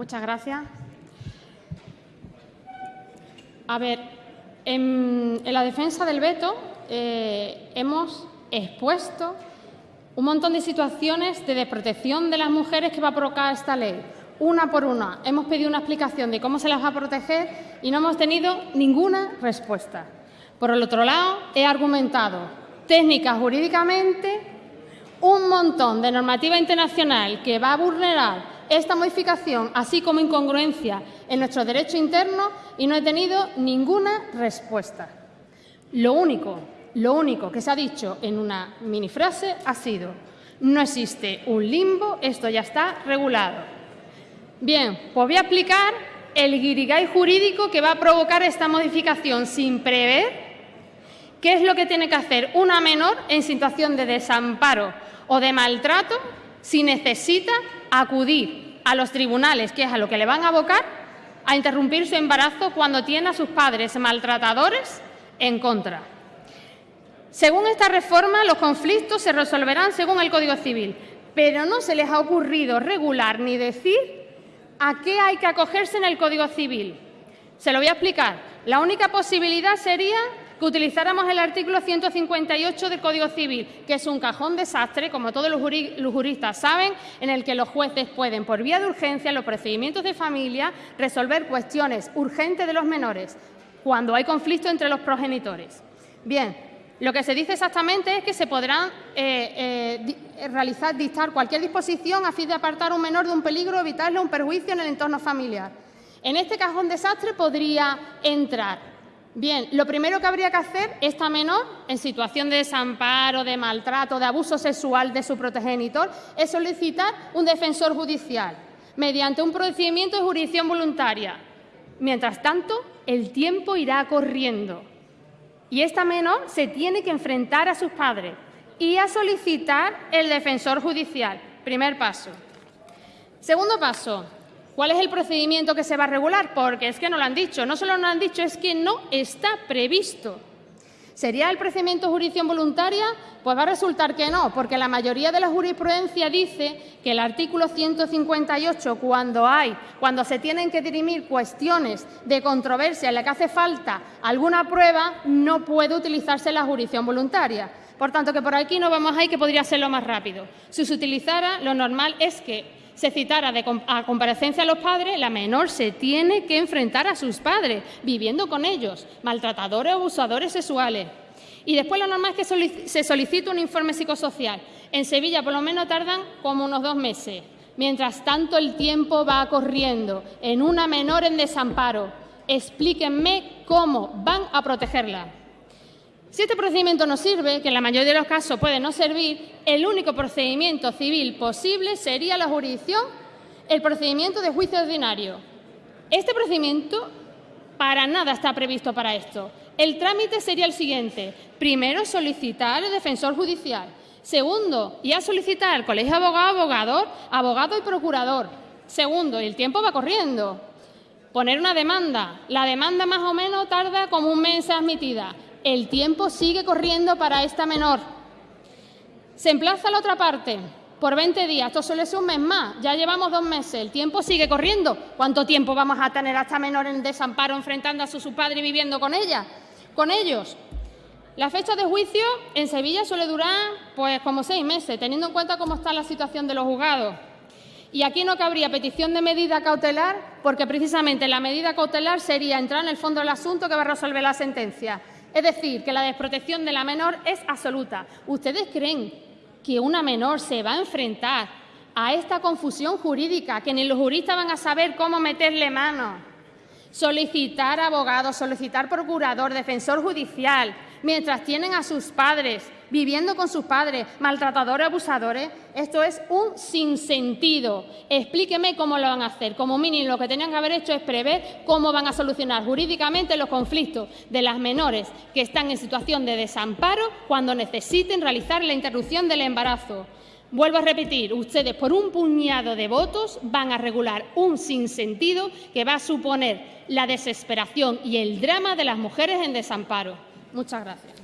Muchas gracias. A ver, en, la defensa del veto eh, hemos expuesto un montón de situaciones de desprotección de las mujeres que va a provocar esta ley. Una por una. Hemos pedido una explicación de cómo se las va a proteger y no hemos tenido ninguna respuesta. Por el otro lado, he argumentado técnica jurídicamente un montón de normativa internacional que va a vulnerar esta modificación, así como incongruencia en nuestro derecho interno, y no he tenido ninguna respuesta. Lo único, lo único que se ha dicho en una minifrase ha sido no existe un limbo, esto ya está regulado. Bien, pues voy a aplicar el guirigay jurídico que va a provocar esta modificación sin prever qué es lo que tiene que hacer una menor en situación de desamparo o de maltrato si necesita acudir a los tribunales, que es a lo que le van a abocar, a interrumpir su embarazo cuando tiene a sus padres maltratadores en contra. Según esta reforma, los conflictos se resolverán según el Código Civil, pero no se les ha ocurrido regular ni decir a qué hay que acogerse en el Código Civil. Se lo voy a explicar. La única posibilidad sería que utilizáramos el artículo 158 del Código Civil, que es un cajón desastre, como todos los juristas saben, en el que los jueces pueden, por vía de urgencia, en los procedimientos de familia, resolver cuestiones urgentes de los menores cuando hay conflicto entre los progenitores. Bien, lo que se dice exactamente es que se podrán eh, eh, realizar, dictar cualquier disposición a fin de apartar a un menor de un peligro o evitarle un perjuicio en el entorno familiar. En este cajón desastre podría entrar Bien, lo primero que habría que hacer esta menor, en situación de desamparo, de maltrato, de abuso sexual de su progenitor, es solicitar un defensor judicial mediante un procedimiento de jurisdicción voluntaria. Mientras tanto, el tiempo irá corriendo y esta menor se tiene que enfrentar a sus padres y a solicitar el defensor judicial. Primer paso. Segundo paso, ¿Cuál es el procedimiento que se va a regular? Porque es que no lo han dicho. No solo no lo han dicho, es que no está previsto. ¿Sería el procedimiento jurisdicción voluntaria? Pues va a resultar que no, porque la mayoría de la jurisprudencia dice que el artículo 158, cuando hay, cuando se tienen que dirimir cuestiones de controversia en la que hace falta alguna prueba, no puede utilizarse la jurisdicción voluntaria. Por tanto, que por aquí no vamos ahí, que podría ser lo más rápido. Si se utilizara, lo normal es que se citara a comparecencia a los padres, la menor se tiene que enfrentar a sus padres, viviendo con ellos, maltratadores o abusadores sexuales. Y después lo normal es que se solicite un informe psicosocial. En Sevilla por lo menos tardan como unos dos meses. Mientras tanto el tiempo va corriendo en una menor en desamparo. Explíquenme cómo van a protegerla. Si este procedimiento no sirve, que en la mayoría de los casos puede no servir, el único procedimiento civil posible sería la jurisdicción, el procedimiento de juicio ordinario. Este procedimiento para nada está previsto para esto. El trámite sería el siguiente. Primero, solicitar el defensor judicial. Segundo, ya solicitar al colegio abogado, abogador, abogado y procurador. Segundo, el tiempo va corriendo. Poner una demanda. La demanda más o menos tarda como un mes admitida. El tiempo sigue corriendo para esta menor. Se emplaza la otra parte por 20 días. Esto suele ser un mes más. Ya llevamos dos meses. El tiempo sigue corriendo. ¿Cuánto tiempo vamos a tener a esta menor en desamparo enfrentando a su, su padre y viviendo con ella? Con ellos. La fecha de juicio en Sevilla suele durar pues como seis meses, teniendo en cuenta cómo está la situación de los juzgados. Y aquí no cabría petición de medida cautelar, porque precisamente la medida cautelar sería entrar en el fondo del asunto que va a resolver la sentencia. Es decir, que la desprotección de la menor es absoluta. ¿Ustedes creen que una menor se va a enfrentar a esta confusión jurídica, que ni los juristas van a saber cómo meterle mano? Solicitar abogado, solicitar procurador, defensor judicial, mientras tienen a sus padres viviendo con sus padres, maltratadores, abusadores, esto es un sinsentido. Explíqueme cómo lo van a hacer. Como mínimo, lo que tenían que haber hecho es prever cómo van a solucionar jurídicamente los conflictos de las menores que están en situación de desamparo cuando necesiten realizar la interrupción del embarazo. Vuelvo a repetir, ustedes por un puñado de votos van a regular un sinsentido que va a suponer la desesperación y el drama de las mujeres en desamparo. Muchas gracias.